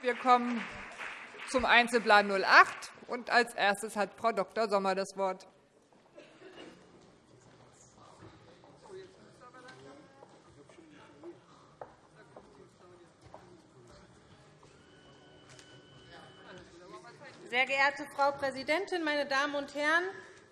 Wir kommen zum Einzelplan 08. Und als erstes hat Frau Dr. Sommer das Wort. Sehr geehrte Frau Präsidentin, meine Damen und Herren!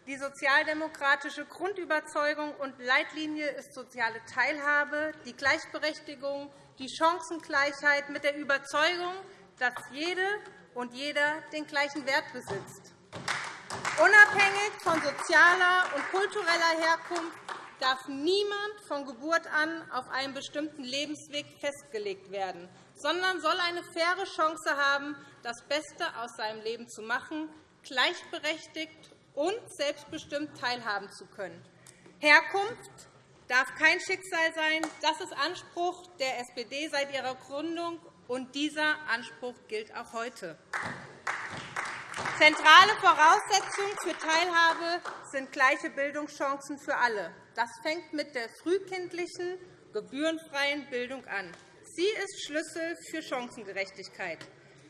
Die sozialdemokratische Grundüberzeugung und Leitlinie ist soziale Teilhabe, die Gleichberechtigung, die Chancengleichheit mit der Überzeugung, dass jede und jeder den gleichen Wert besitzt. Unabhängig von sozialer und kultureller Herkunft darf niemand von Geburt an auf einen bestimmten Lebensweg festgelegt werden, sondern soll eine faire Chance haben, das Beste aus seinem Leben zu machen, gleichberechtigt und selbstbestimmt teilhaben zu können. Herkunft darf kein Schicksal sein. Das ist Anspruch der SPD seit ihrer Gründung, und dieser Anspruch gilt auch heute. Zentrale Voraussetzungen für Teilhabe sind gleiche Bildungschancen für alle. Das fängt mit der frühkindlichen, gebührenfreien Bildung an. Sie ist Schlüssel für Chancengerechtigkeit.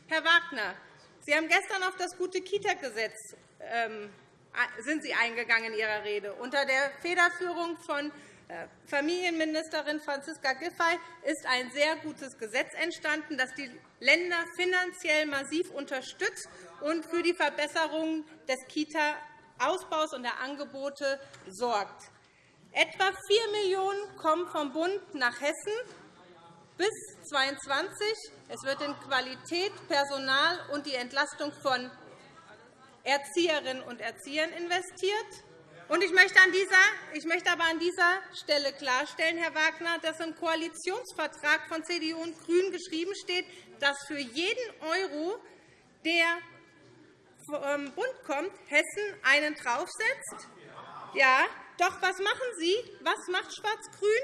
Herr Wagner, Sie haben gestern auf das gute Kita-Gesetz ähm, eingegangen in Ihrer Rede. Unter der Federführung von Familienministerin Franziska Giffey ist ein sehr gutes Gesetz entstanden, das die Länder finanziell massiv unterstützt und für die Verbesserung des Kita-Ausbaus und der Angebote sorgt. Etwa 4 Millionen € kommen vom Bund nach Hessen bis 2022. Es wird in Qualität, Personal und die Entlastung von Erzieherinnen und Erziehern investiert. Ich möchte, ich möchte aber an dieser Stelle klarstellen, Herr Wagner, dass im Koalitionsvertrag von CDU und GRÜNEN geschrieben steht, dass für jeden Euro, der vom Bund kommt, Hessen einen draufsetzt. Ja, doch was machen Sie? Was macht Schwarz-Grün?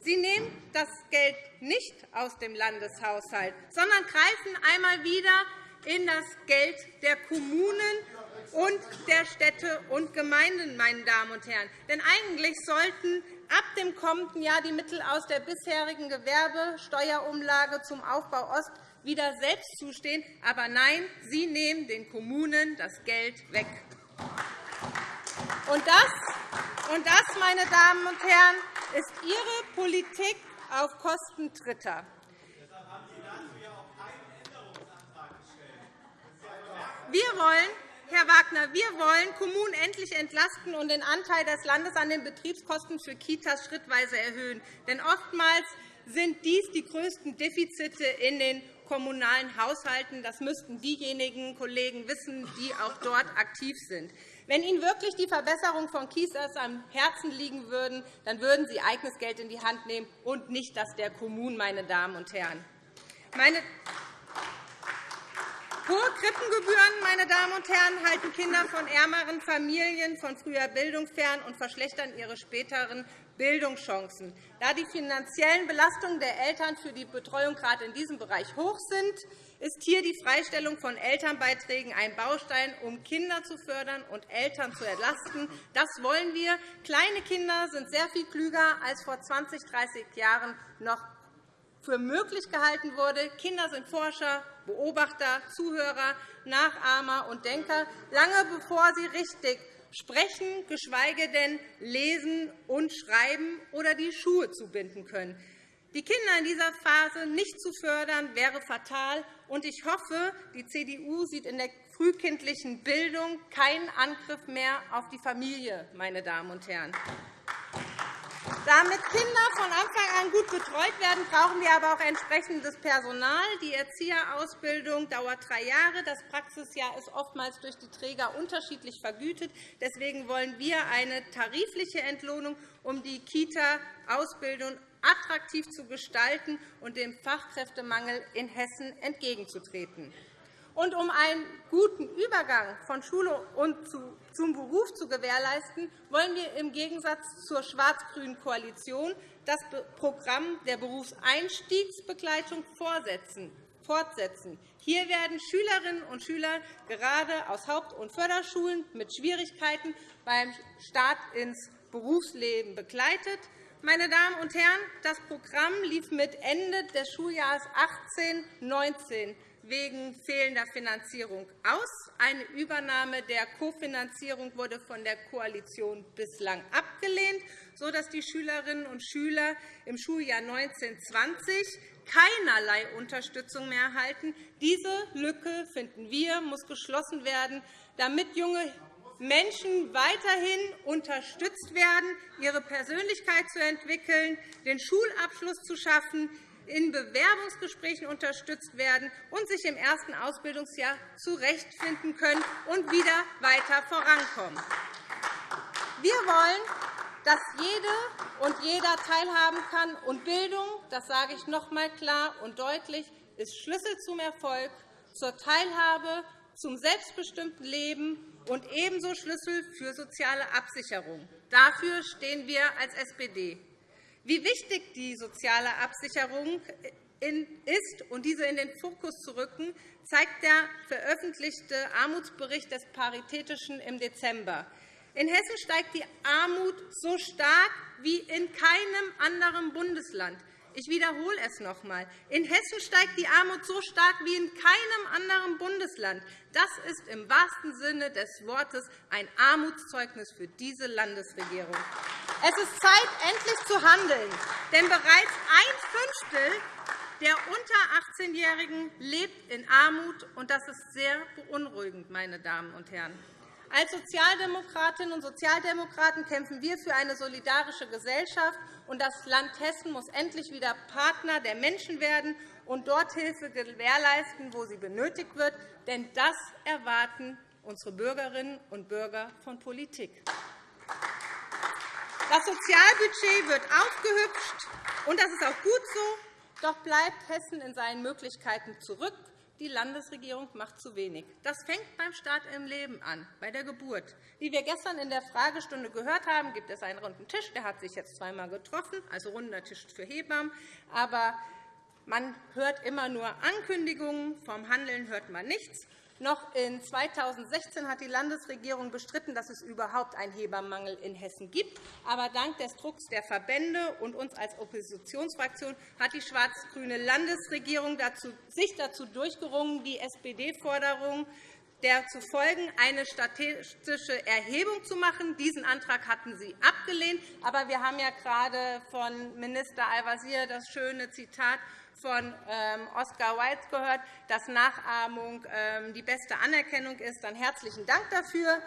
Sie nehmen das Geld nicht aus dem Landeshaushalt, sondern greifen einmal wieder in das Geld der Kommunen und der Städte und Gemeinden, meine Damen und Herren. Denn eigentlich sollten ab dem kommenden Jahr die Mittel aus der bisherigen Gewerbesteuerumlage zum Aufbau Ost wieder selbst zustehen. Aber nein, Sie nehmen den Kommunen das Geld weg. Und das, und das meine Damen und Herren, ist Ihre Politik auf Kosten Dritter. Wir wollen, Herr Wagner, wir wollen Kommunen endlich entlasten und den Anteil des Landes an den Betriebskosten für Kitas schrittweise erhöhen. Denn oftmals sind dies die größten Defizite in den kommunalen Haushalten. Das müssten diejenigen Kollegen wissen, die auch dort aktiv sind. Wenn Ihnen wirklich die Verbesserung von Kitas am Herzen liegen würde, dann würden Sie eigenes Geld in die Hand nehmen und nicht das der Kommunen, meine Damen und Herren. Meine Hohe Krippengebühren meine Damen und Herren, halten Kinder von ärmeren Familien von früher Bildung fern und verschlechtern ihre späteren Bildungschancen. Da die finanziellen Belastungen der Eltern für die Betreuung gerade in diesem Bereich hoch sind, ist hier die Freistellung von Elternbeiträgen ein Baustein, um Kinder zu fördern und Eltern zu entlasten. Das wollen wir. Kleine Kinder sind sehr viel klüger als vor 20, 30 Jahren noch für möglich gehalten wurde. Kinder sind Forscher, Beobachter, Zuhörer, Nachahmer und Denker, lange bevor sie richtig sprechen, geschweige denn lesen und schreiben oder die Schuhe zubinden können. Die Kinder in dieser Phase nicht zu fördern, wäre fatal. und Ich hoffe, die CDU sieht in der frühkindlichen Bildung keinen Angriff mehr auf die Familie. Meine Damen und Herren. Damit Kinder von Anfang an gut betreut werden, brauchen wir aber auch entsprechendes Personal. Die Erzieherausbildung dauert drei Jahre. Das Praxisjahr ist oftmals durch die Träger unterschiedlich vergütet. Deswegen wollen wir eine tarifliche Entlohnung, um die Kita-Ausbildung attraktiv zu gestalten und dem Fachkräftemangel in Hessen entgegenzutreten. Und um einen guten Übergang von Schule und zum Beruf zu gewährleisten, wollen wir im Gegensatz zur schwarz-grünen Koalition das Programm der Berufseinstiegsbegleitung fortsetzen. Hier werden Schülerinnen und Schüler gerade aus Haupt- und Förderschulen mit Schwierigkeiten beim Start ins Berufsleben begleitet. Meine Damen und Herren, das Programm lief mit Ende des Schuljahres 18-19 wegen fehlender Finanzierung aus. Eine Übernahme der Kofinanzierung wurde von der Koalition bislang abgelehnt, sodass die Schülerinnen und Schüler im Schuljahr 1920 keinerlei Unterstützung mehr erhalten. Diese Lücke, finden wir, muss geschlossen werden, damit junge Menschen weiterhin unterstützt werden, ihre Persönlichkeit zu entwickeln, den Schulabschluss zu schaffen, in Bewerbungsgesprächen unterstützt werden und sich im ersten Ausbildungsjahr zurechtfinden können und wieder weiter vorankommen. Wir wollen, dass jede und jeder teilhaben kann. Und Bildung, das sage ich noch einmal klar und deutlich, ist Schlüssel zum Erfolg, zur Teilhabe, zum selbstbestimmten Leben und ebenso Schlüssel für soziale Absicherung. Dafür stehen wir als SPD. Wie wichtig die soziale Absicherung ist und diese in den Fokus zu rücken, zeigt der veröffentlichte Armutsbericht des Paritätischen im Dezember. In Hessen steigt die Armut so stark wie in keinem anderen Bundesland. Ich wiederhole es noch einmal. In Hessen steigt die Armut so stark wie in keinem anderen Bundesland. Das ist im wahrsten Sinne des Wortes ein Armutszeugnis für diese Landesregierung. Es ist Zeit, endlich zu handeln. Denn bereits ein Fünftel der unter 18-Jährigen lebt in Armut, und das ist sehr beunruhigend, meine Damen und Herren. Als Sozialdemokratinnen und Sozialdemokraten kämpfen wir für eine solidarische Gesellschaft, und das Land Hessen muss endlich wieder Partner der Menschen werden und dort Hilfe gewährleisten, wo sie benötigt wird. Denn das erwarten unsere Bürgerinnen und Bürger von Politik. Das Sozialbudget wird aufgehübscht, und das ist auch gut so. Doch bleibt Hessen in seinen Möglichkeiten zurück die Landesregierung macht zu wenig. Das fängt beim Start im Leben an, bei der Geburt. Wie wir gestern in der Fragestunde gehört haben, gibt es einen runden Tisch. Der hat sich jetzt zweimal getroffen, also runder Tisch für Hebammen. Aber man hört immer nur Ankündigungen. Vom Handeln hört man nichts. Noch in 2016 hat die Landesregierung bestritten, dass es überhaupt einen Hebammenmangel in Hessen gibt. Aber dank des Drucks der Verbände und uns als Oppositionsfraktion hat die schwarz-grüne Landesregierung sich dazu durchgerungen, die SPD-Forderung der zu folgen, eine statistische Erhebung zu machen. Diesen Antrag hatten Sie abgelehnt. Aber wir haben ja gerade von Minister Al-Wazir das schöne Zitat von ähm, Oscar Wilde gehört, dass Nachahmung ähm, die beste Anerkennung ist. Dann herzlichen Dank dafür.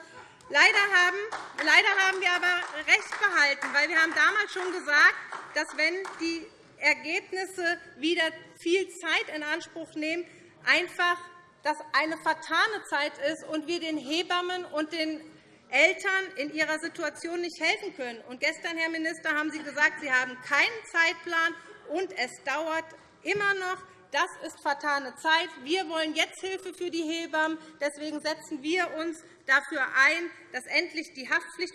Leider haben, wir aber recht behalten, weil wir haben damals schon gesagt, dass wenn die Ergebnisse wieder viel Zeit in Anspruch nehmen, einfach das eine vertane Zeit ist und wir den Hebammen und den Eltern in ihrer Situation nicht helfen können. Und gestern, Herr Minister, haben Sie gesagt, Sie haben keinen Zeitplan und es dauert immer noch, das ist vertane Zeit. Wir wollen jetzt Hilfe für die Hebammen. Deswegen setzen wir uns dafür ein, dass endlich die Haftpflicht,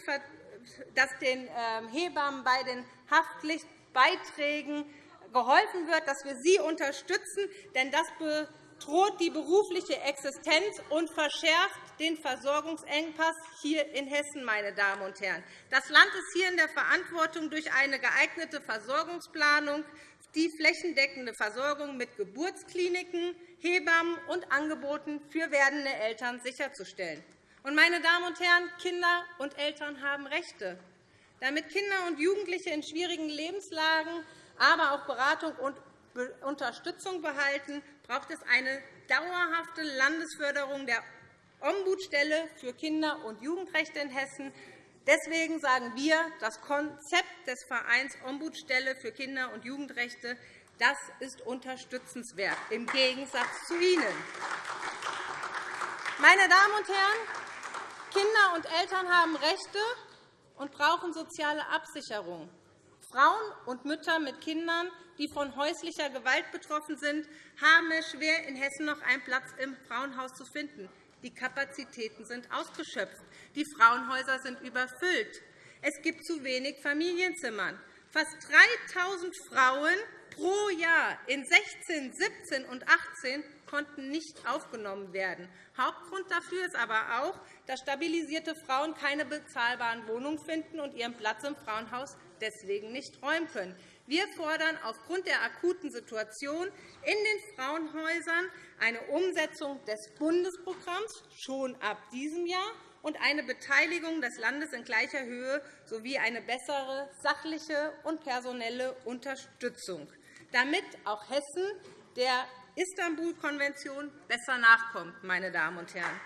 dass den ähm, Hebammen bei den Haftpflichtbeiträgen geholfen wird, dass wir sie unterstützen. Denn das bedroht die berufliche Existenz und verschärft den Versorgungsengpass hier in Hessen. Meine Damen und Herren. Das Land ist hier in der Verantwortung, durch eine geeignete Versorgungsplanung die flächendeckende Versorgung mit Geburtskliniken, Hebammen und Angeboten für werdende Eltern sicherzustellen. Meine Damen und Herren, Kinder und Eltern haben Rechte. Damit Kinder und Jugendliche in schwierigen Lebenslagen, aber auch Beratung und Unterstützung behalten, braucht es eine dauerhafte Landesförderung der Ombudsstelle für Kinder- und Jugendrechte in Hessen Deswegen sagen wir, das Konzept des Vereins Ombudsstelle für Kinder- und Jugendrechte das ist unterstützenswert, im Gegensatz zu Ihnen. Meine Damen und Herren, Kinder und Eltern haben Rechte und brauchen soziale Absicherung. Frauen und Mütter mit Kindern, die von häuslicher Gewalt betroffen sind, haben es schwer, in Hessen noch einen Platz im Frauenhaus zu finden. Die Kapazitäten sind ausgeschöpft. Die Frauenhäuser sind überfüllt. Es gibt zu wenig Familienzimmern. Fast 3.000 Frauen pro Jahr in 16, 17 und 18 konnten nicht aufgenommen werden. Hauptgrund dafür ist aber auch, dass stabilisierte Frauen keine bezahlbaren Wohnungen finden und ihren Platz im Frauenhaus deswegen nicht räumen können. Wir fordern aufgrund der akuten Situation in den Frauenhäusern eine Umsetzung des Bundesprogramms schon ab diesem Jahr und eine Beteiligung des Landes in gleicher Höhe sowie eine bessere sachliche und personelle Unterstützung, damit auch Hessen der Istanbul-Konvention besser nachkommt. Meine Damen und Herren.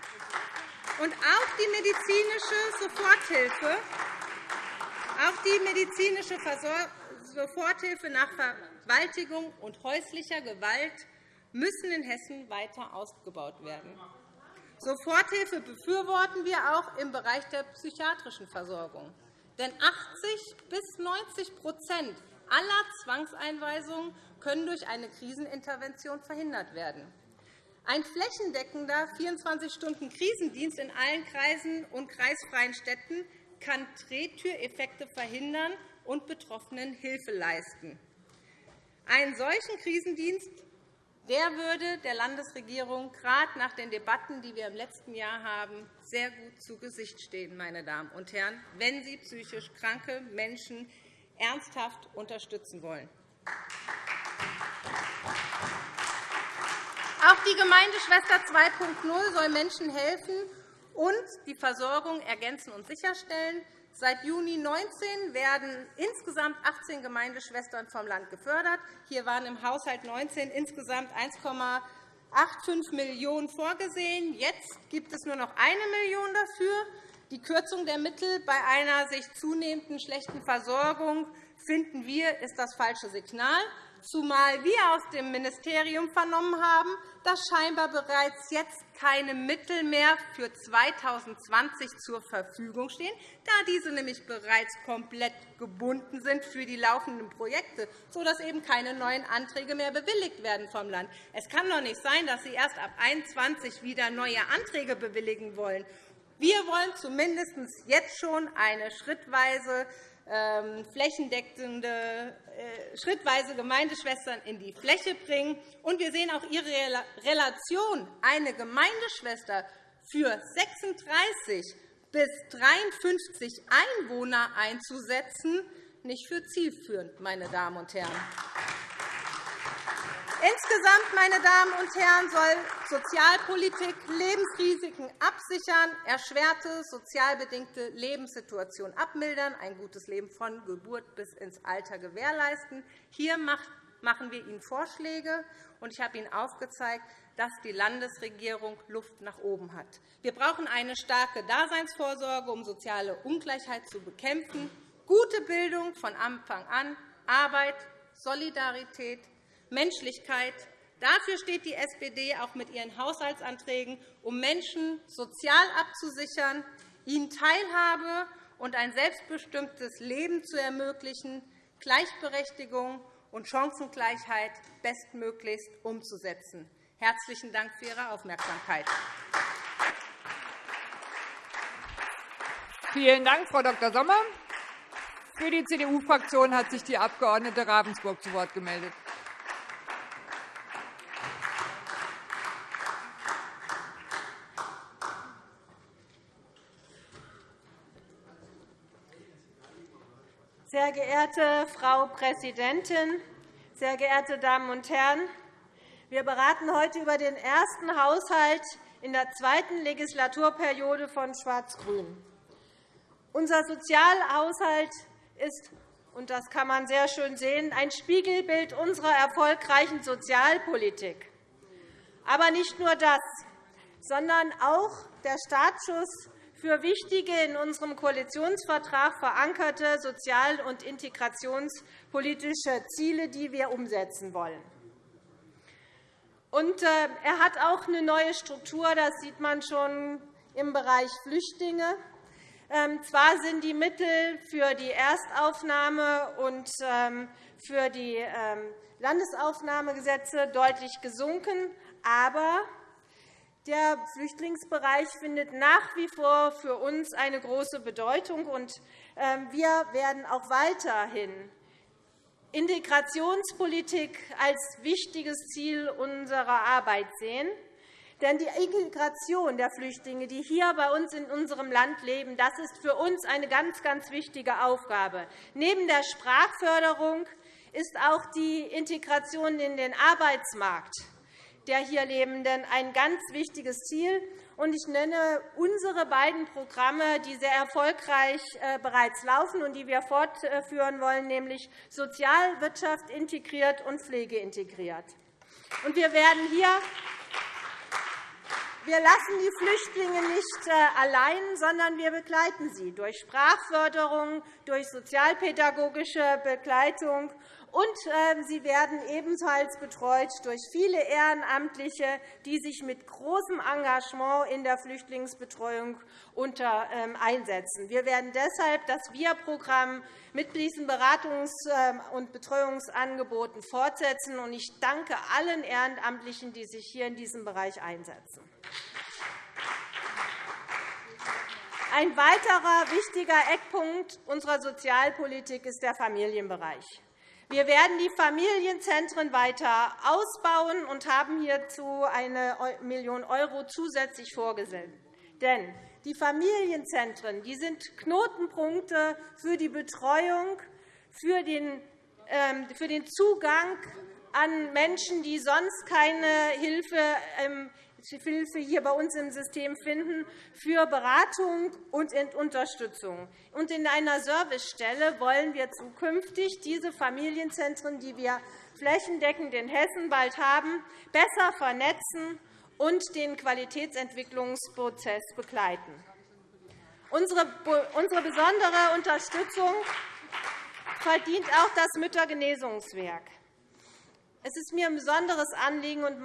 Und auch die medizinische Soforthilfe, auch die medizinische Soforthilfe nach Vergewaltigung und häuslicher Gewalt müssen in Hessen weiter ausgebaut werden. Soforthilfe befürworten wir auch im Bereich der psychiatrischen Versorgung. Denn 80 bis 90% aller Zwangseinweisungen können durch eine Krisenintervention verhindert werden. Ein flächendeckender 24-Stunden-Krisendienst in allen Kreisen und kreisfreien Städten kann Drehtüreffekte verhindern und Betroffenen Hilfe leisten. Einen solchen Krisendienst der würde der Landesregierung gerade nach den Debatten, die wir im letzten Jahr haben, sehr gut zu Gesicht stehen, meine Damen und Herren, wenn Sie psychisch kranke Menschen ernsthaft unterstützen wollen. Auch die Gemeindeschwester 2.0 soll Menschen helfen und die Versorgung ergänzen und sicherstellen. Seit Juni 2019 werden insgesamt 18 Gemeindeschwestern vom Land gefördert. Hier waren im Haushalt 19 insgesamt 1,85 Millionen € vorgesehen. Jetzt gibt es nur noch 1 Million € dafür. Die Kürzung der Mittel bei einer sich zunehmenden schlechten Versorgung finden wir, ist das falsche Signal zumal wir aus dem Ministerium vernommen haben, dass scheinbar bereits jetzt keine Mittel mehr für 2020 zur Verfügung stehen, da diese nämlich bereits komplett gebunden sind für die laufenden Projekte, sodass eben keine neuen Anträge mehr bewilligt werden vom Land. Es kann doch nicht sein, dass Sie erst ab 2021 wieder neue Anträge bewilligen wollen. Wir wollen zumindest jetzt schon eine schrittweise ähm, flächendeckende, schrittweise Gemeindeschwestern in die Fläche bringen. Und wir sehen auch Ihre Relation, eine Gemeindeschwester für 36 bis 53 Einwohner einzusetzen, nicht für zielführend, meine Damen und Herren. Insgesamt, meine Damen und Herren, soll Sozialpolitik Lebensrisiken absichern, erschwerte sozialbedingte Lebenssituationen abmildern, ein gutes Leben von Geburt bis ins Alter gewährleisten. Hier machen wir Ihnen Vorschläge, und ich habe Ihnen aufgezeigt, dass die Landesregierung Luft nach oben hat. Wir brauchen eine starke Daseinsvorsorge, um soziale Ungleichheit zu bekämpfen, gute Bildung von Anfang an, Arbeit, Solidarität, Menschlichkeit. Dafür steht die SPD auch mit ihren Haushaltsanträgen, um Menschen sozial abzusichern, ihnen Teilhabe und ein selbstbestimmtes Leben zu ermöglichen, Gleichberechtigung und Chancengleichheit bestmöglichst umzusetzen. Herzlichen Dank für Ihre Aufmerksamkeit. Vielen Dank, Frau Dr. Sommer. Für die CDU-Fraktion hat sich die Abg. Ravensburg zu Wort gemeldet. Sehr geehrte Frau Präsidentin, sehr geehrte Damen und Herren! Wir beraten heute über den ersten Haushalt in der zweiten Legislaturperiode von Schwarz-Grün. Unser Sozialhaushalt ist, und das kann man sehr schön sehen, ein Spiegelbild unserer erfolgreichen Sozialpolitik. Aber nicht nur das, sondern auch der Startschuss für wichtige, in unserem Koalitionsvertrag verankerte sozial- und integrationspolitische Ziele, die wir umsetzen wollen. Äh, er hat auch eine neue Struktur, das sieht man schon im Bereich Flüchtlinge. Ähm, zwar sind die Mittel für die Erstaufnahme und ähm, für die ähm, Landesaufnahmegesetze deutlich gesunken, aber der Flüchtlingsbereich findet nach wie vor für uns eine große Bedeutung. Ähm, wir werden auch weiterhin Integrationspolitik als wichtiges Ziel unserer Arbeit sehen. Denn die Integration der Flüchtlinge, die hier bei uns in unserem Land leben, das ist für uns eine ganz, ganz wichtige Aufgabe. Neben der Sprachförderung ist auch die Integration in den Arbeitsmarkt der hier Lebenden ein ganz wichtiges Ziel. Ich nenne unsere beiden Programme, die sehr erfolgreich äh, bereits laufen und die wir fortführen wollen, nämlich Sozialwirtschaft integriert und Pflege integriert. Wir werden hier wir lassen die Flüchtlinge nicht äh, allein, sondern wir begleiten sie durch Sprachförderung, durch sozialpädagogische Begleitung und ähm, sie werden ebenfalls betreut durch viele Ehrenamtliche, die sich mit großem Engagement in der Flüchtlingsbetreuung ähm, einsetzen. Wir werden deshalb das Wir-Programm mit diesen Beratungs- ähm, und Betreuungsangeboten fortsetzen. Ich danke allen Ehrenamtlichen, die sich hier in diesem Bereich einsetzen. Ein weiterer wichtiger Eckpunkt unserer Sozialpolitik ist der Familienbereich. Wir werden die Familienzentren weiter ausbauen und haben hierzu eine Million € zusätzlich vorgesehen. Denn die Familienzentren die sind Knotenpunkte für die Betreuung, für den, ähm, Zugang an Menschen, die sonst keine Hilfe ähm, Hilfe hier bei uns im System finden, für Beratung und Unterstützung. in einer Servicestelle wollen wir zukünftig diese Familienzentren, die wir flächendeckend in Hessen bald haben, besser vernetzen und den Qualitätsentwicklungsprozess begleiten. Unsere besondere Unterstützung verdient auch das Müttergenesungswerk. Es ist mir ein besonderes Anliegen und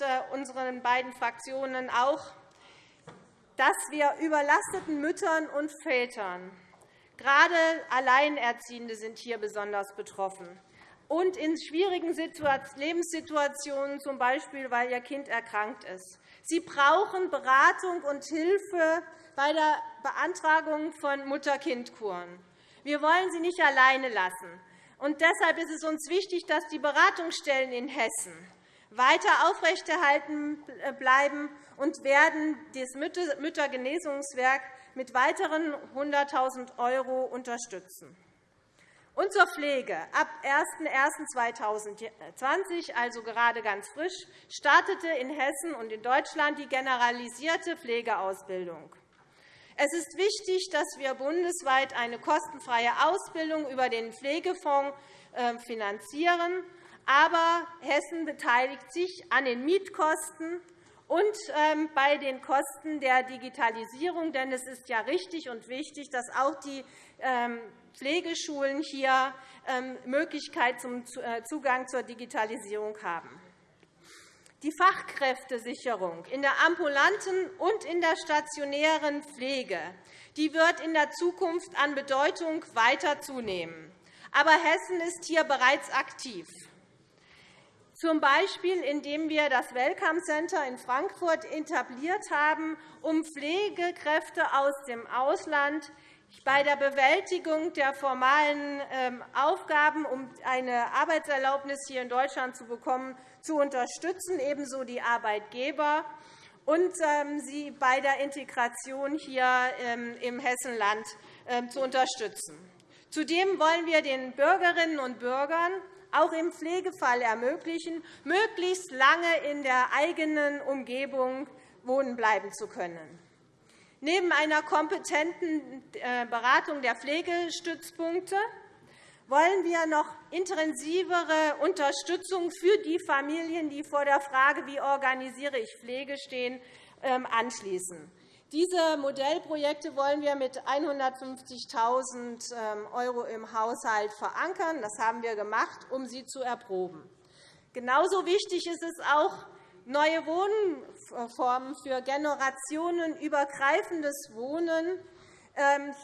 äh, unseren beiden Fraktionen auch, dass wir überlasteten Müttern und Vätern, gerade Alleinerziehende sind hier besonders betroffen, und in schwierigen Lebenssituationen, z. B. weil ihr Kind erkrankt ist. Sie brauchen Beratung und Hilfe bei der Beantragung von Mutter-Kind-Kuren. Wir wollen sie nicht alleine lassen. Und deshalb ist es uns wichtig, dass die Beratungsstellen in Hessen weiter aufrechterhalten bleiben und werden das Müttergenesungswerk mit weiteren 100.000 € unterstützen. Und zur Pflege. Ab 01.01.2020, also gerade ganz frisch, startete in Hessen und in Deutschland die generalisierte Pflegeausbildung. Es ist wichtig, dass wir bundesweit eine kostenfreie Ausbildung über den Pflegefonds ähm, finanzieren. Aber Hessen beteiligt sich an den Mietkosten und ähm, bei den Kosten der Digitalisierung. Denn es ist ja richtig und wichtig, dass auch die ähm, Pflegeschulen hier Möglichkeit zum äh, Zugang zur Digitalisierung haben. Die Fachkräftesicherung in der ambulanten und in der stationären Pflege die wird in der Zukunft an Bedeutung weiter zunehmen. Aber Hessen ist hier bereits aktiv, z. B. indem wir das Welcome Center in Frankfurt etabliert haben, um Pflegekräfte aus dem Ausland bei der Bewältigung der formalen ähm, Aufgaben, um eine Arbeitserlaubnis hier in Deutschland zu bekommen, zu unterstützen, ebenso die Arbeitgeber und ähm, sie bei der Integration hier ähm, im Hessenland zu unterstützen. Zudem wollen wir den Bürgerinnen und Bürgern auch im Pflegefall ermöglichen, möglichst lange in der eigenen Umgebung wohnen bleiben zu können. Neben einer kompetenten äh, Beratung der Pflegestützpunkte wollen wir noch intensivere Unterstützung für die Familien, die vor der Frage, wie organisiere ich Pflege stehen, ähm, anschließen. Diese Modellprojekte wollen wir mit 150.000 ähm, € im Haushalt verankern. Das haben wir gemacht, um sie zu erproben. Genauso wichtig ist es auch, neue Wohnformen für generationenübergreifendes Wohnen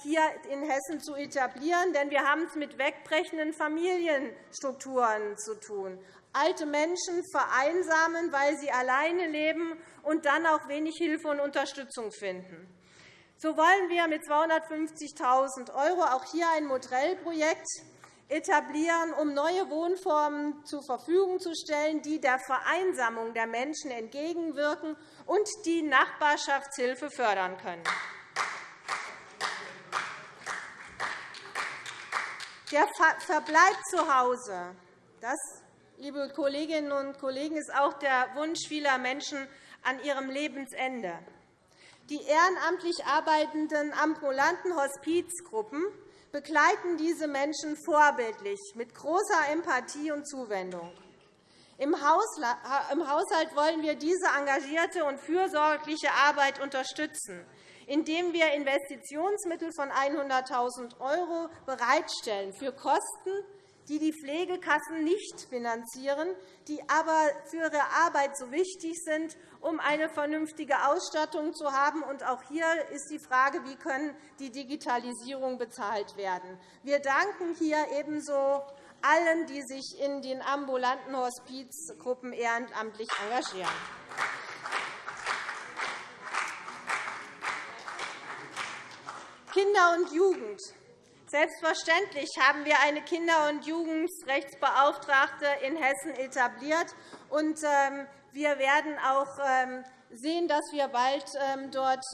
hier in Hessen zu etablieren. Denn wir haben es mit wegbrechenden Familienstrukturen zu tun. Alte Menschen vereinsamen, weil sie alleine leben und dann auch wenig Hilfe und Unterstützung finden. So wollen wir mit 250.000 € auch hier ein Modellprojekt etablieren, um neue Wohnformen zur Verfügung zu stellen, die der Vereinsamung der Menschen entgegenwirken und die Nachbarschaftshilfe fördern können. Der Verbleib zu Hause, das, liebe Kolleginnen und Kollegen, ist auch der Wunsch vieler Menschen an ihrem Lebensende. Die ehrenamtlich arbeitenden ambulanten Hospizgruppen begleiten diese Menschen vorbildlich mit großer Empathie und Zuwendung. Im Haushalt wollen wir diese engagierte und fürsorgliche Arbeit unterstützen, indem wir Investitionsmittel von 100.000 € bereitstellen für Kosten, die die Pflegekassen nicht finanzieren, die aber für ihre Arbeit so wichtig sind, um eine vernünftige Ausstattung zu haben. Auch hier ist die Frage, wie können die Digitalisierung bezahlt werden. Wir danken hier ebenso allen, die sich in den ambulanten Hospizgruppen ehrenamtlich engagieren. Kinder und Jugend Selbstverständlich haben wir eine Kinder- und Jugendrechtsbeauftragte in Hessen etabliert. und ähm, Wir werden auch ähm, sehen, dass wir bald ähm, dort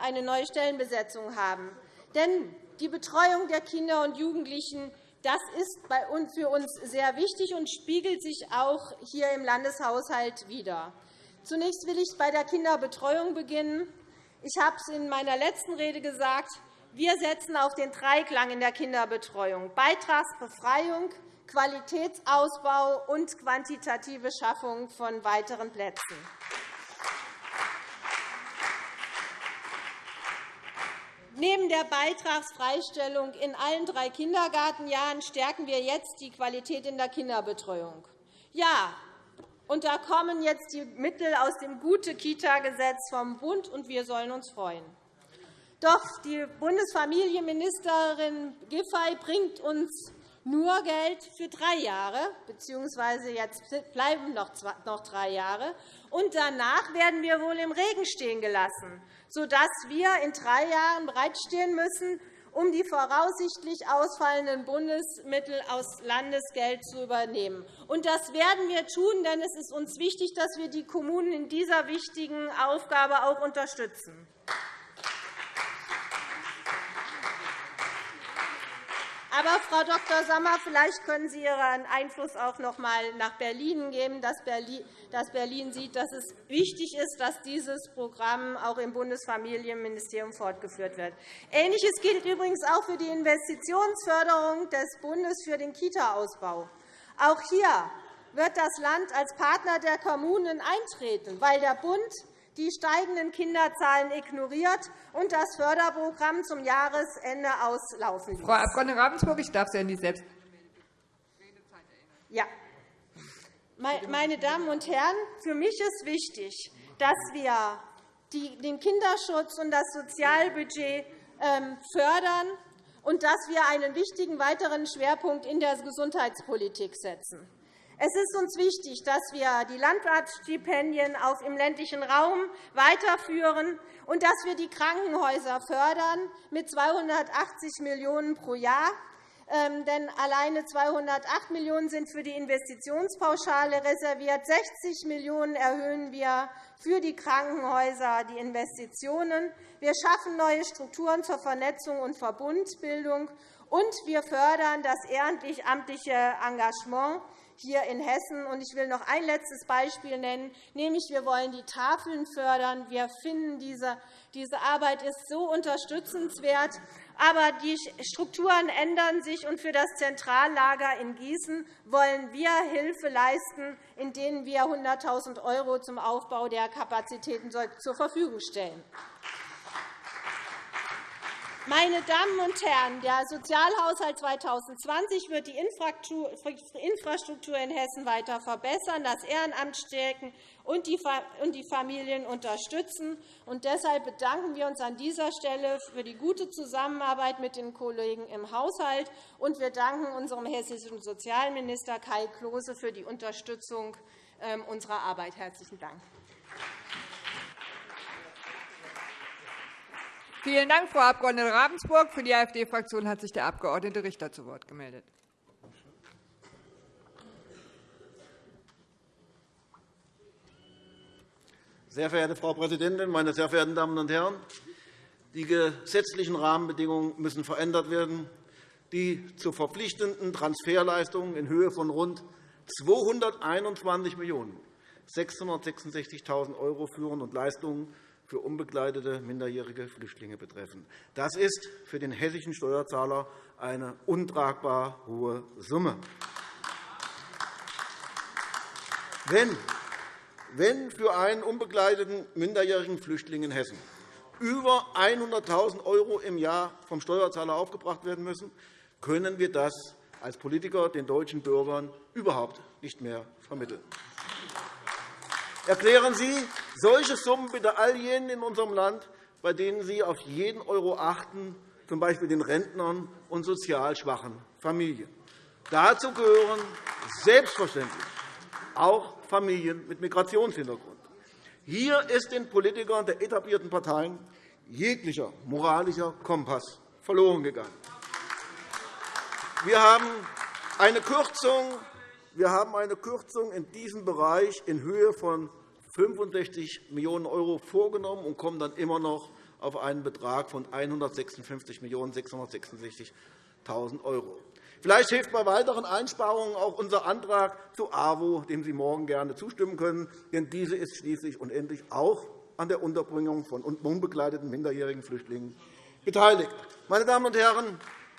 eine neue Stellenbesetzung haben. Denn die Betreuung der Kinder und Jugendlichen das ist für uns sehr wichtig und spiegelt sich auch hier im Landeshaushalt wider. Zunächst will ich bei der Kinderbetreuung beginnen. Ich habe es in meiner letzten Rede gesagt. Wir setzen auf den Dreiklang in der Kinderbetreuung Beitragsbefreiung, Qualitätsausbau und quantitative Schaffung von weiteren Plätzen. Neben der Beitragsfreistellung in allen drei Kindergartenjahren stärken wir jetzt die Qualität in der Kinderbetreuung. Ja, und da kommen jetzt die Mittel aus dem Gute-Kita-Gesetz vom Bund, und wir sollen uns freuen. Doch die Bundesfamilienministerin Giffey bringt uns nur Geld für drei Jahre, bzw. jetzt bleiben noch drei Jahre. Und danach werden wir wohl im Regen stehen gelassen, sodass wir in drei Jahren bereitstehen müssen, um die voraussichtlich ausfallenden Bundesmittel aus Landesgeld zu übernehmen. Und das werden wir tun, denn es ist uns wichtig, dass wir die Kommunen in dieser wichtigen Aufgabe auch unterstützen. Aber, Frau Dr. Sommer, vielleicht können Sie Ihren Einfluss auch noch einmal nach Berlin geben, dass Berlin sieht, dass es wichtig ist, dass dieses Programm auch im Bundesfamilienministerium fortgeführt wird. Ähnliches gilt übrigens auch für die Investitionsförderung des Bundes für den Kita-Ausbau. Auch hier wird das Land als Partner der Kommunen eintreten, weil der Bund die steigenden Kinderzahlen ignoriert und das Förderprogramm zum Jahresende auslaufen ließ. Frau Abg. Ravensburg, ich darf Sie an die Selbst ja. Meine Damen und Herren, für mich ist wichtig, dass wir den Kinderschutz und das Sozialbudget ähm, fördern und dass wir einen wichtigen weiteren Schwerpunkt in der Gesundheitspolitik setzen. Es ist uns wichtig, dass wir die Landratstipendien im ländlichen Raum weiterführen und dass wir die Krankenhäuser fördern mit 280 Millionen € pro Jahr. Ähm, denn alleine 208 Millionen € sind für die Investitionspauschale reserviert. 60 Millionen € erhöhen wir für die Krankenhäuser die Investitionen. Wir schaffen neue Strukturen zur Vernetzung und Verbundbildung. Und wir fördern das ehrenamtliche Engagement hier in Hessen. Ich will noch ein letztes Beispiel nennen, nämlich wir wollen die Tafeln fördern. Wir finden, diese, diese Arbeit ist so unterstützenswert. Aber die Strukturen ändern sich, und für das Zentrallager in Gießen wollen wir Hilfe leisten, indem wir 100.000 € zum Aufbau der Kapazitäten zur Verfügung stellen. Meine Damen und Herren, der Sozialhaushalt 2020 wird die Infrastruktur in Hessen weiter verbessern, das Ehrenamt stärken und die Familien unterstützen. deshalb bedanken wir uns an dieser Stelle für die gute Zusammenarbeit mit den Kollegen im Haushalt. Und wir danken unserem hessischen Sozialminister Kai Klose für die Unterstützung ähm, unserer Arbeit. Herzlichen Dank. Vielen Dank, Frau Abg. Ravensburg. Für die AfD-Fraktion hat sich der Abg. Richter zu Wort gemeldet. Sehr verehrte Frau Präsidentin, meine sehr verehrten Damen und Herren! Die gesetzlichen Rahmenbedingungen müssen verändert werden, die zu verpflichtenden Transferleistungen in Höhe von rund 221.666.000 € führen und Leistungen für unbegleitete minderjährige Flüchtlinge betreffen. Das ist für den hessischen Steuerzahler eine untragbar hohe Summe. Wenn für einen unbegleiteten minderjährigen Flüchtling in Hessen über 100.000 € im Jahr vom Steuerzahler aufgebracht werden müssen, können wir das als Politiker den deutschen Bürgern überhaupt nicht mehr vermitteln. Erklären Sie solche Summen bitte all jenen in unserem Land, bei denen Sie auf jeden Euro achten, z. B. den Rentnern und sozial schwachen Familien. Dazu gehören selbstverständlich auch Familien mit Migrationshintergrund. Hier ist den Politikern der etablierten Parteien jeglicher moralischer Kompass verloren gegangen. Wir haben eine Kürzung wir haben eine Kürzung in diesem Bereich in Höhe von 65 Millionen € vorgenommen und kommen dann immer noch auf einen Betrag von 156 666.000 €. Vielleicht hilft bei weiteren Einsparungen auch unser Antrag zu AWO, dem Sie morgen gerne zustimmen können. Denn diese ist schließlich und endlich auch an der Unterbringung von unbegleiteten minderjährigen Flüchtlingen beteiligt. Meine Damen und Herren,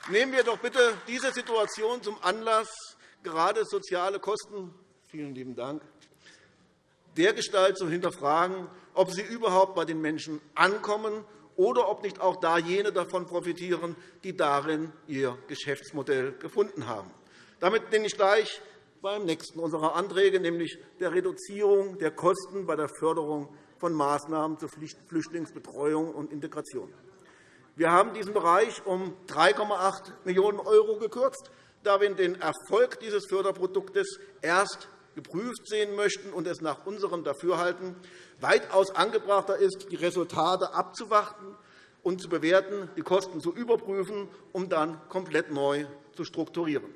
nehmen wir doch bitte diese Situation zum Anlass, gerade soziale Kosten vielen lieben Dank, dergestalt zu hinterfragen, ob sie überhaupt bei den Menschen ankommen oder ob nicht auch da jene davon profitieren, die darin ihr Geschäftsmodell gefunden haben. Damit bin ich gleich beim nächsten unserer Anträge, nämlich der Reduzierung der Kosten bei der Förderung von Maßnahmen zur Flüchtlingsbetreuung und Integration. Wir haben diesen Bereich um 3,8 Millionen € gekürzt, da wir den Erfolg dieses Förderproduktes erst geprüft sehen möchten und es nach unserem Dafürhalten weitaus angebrachter ist, die Resultate abzuwarten und zu bewerten, die Kosten zu überprüfen, um dann komplett neu zu strukturieren.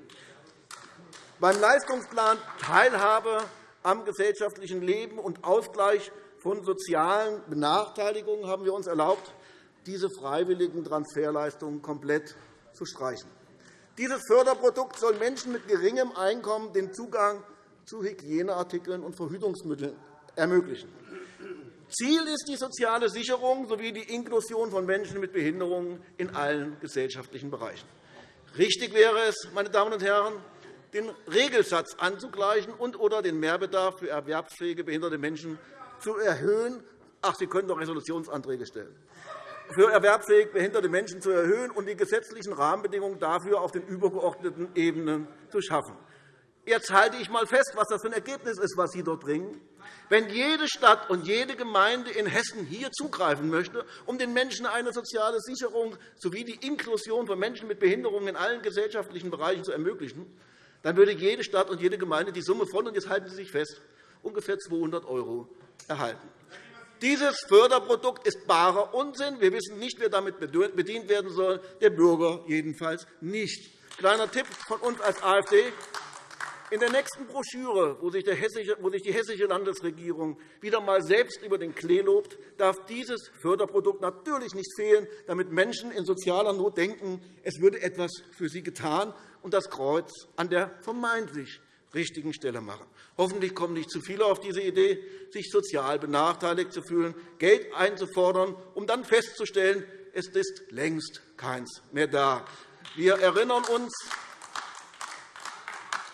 Beim Leistungsplan Teilhabe am gesellschaftlichen Leben und Ausgleich von sozialen Benachteiligungen haben wir uns erlaubt, diese freiwilligen Transferleistungen komplett zu streichen. Dieses Förderprodukt soll Menschen mit geringem Einkommen den Zugang zu Hygieneartikeln und Verhütungsmitteln ermöglichen. Ziel ist die soziale Sicherung sowie die Inklusion von Menschen mit Behinderungen in allen gesellschaftlichen Bereichen. Richtig wäre es, meine Damen und Herren, den Regelsatz anzugleichen und oder den Mehrbedarf für erwerbsfähige behinderte Menschen zu erhöhen. Ach, Sie können doch Resolutionsanträge stellen für erwerbsfähig behinderte Menschen zu erhöhen und die gesetzlichen Rahmenbedingungen dafür auf den übergeordneten Ebenen zu schaffen. Jetzt halte ich einmal fest, was das für ein Ergebnis ist, was Sie dort bringen. Wenn jede Stadt und jede Gemeinde in Hessen hier zugreifen möchte, um den Menschen eine soziale Sicherung sowie die Inklusion von Menschen mit Behinderungen in allen gesellschaftlichen Bereichen zu ermöglichen, dann würde jede Stadt und jede Gemeinde die Summe von, und jetzt halten Sie sich fest, ungefähr 200 € erhalten. Dieses Förderprodukt ist barer Unsinn. Wir wissen nicht, wer damit bedient werden soll, der Bürger jedenfalls nicht. Kleiner Tipp von uns als AfD. In der nächsten Broschüre, wo sich, die hessische Landesregierung wieder einmal selbst über den Klee lobt, darf dieses Förderprodukt natürlich nicht fehlen, damit Menschen in sozialer Not denken, es würde etwas für sie getan und das Kreuz an der vermeintlich richtigen Stelle machen. Hoffentlich kommen nicht zu viele auf diese Idee, sich sozial benachteiligt zu fühlen, Geld einzufordern, um dann festzustellen, es ist längst keins mehr da. Wir erinnern uns,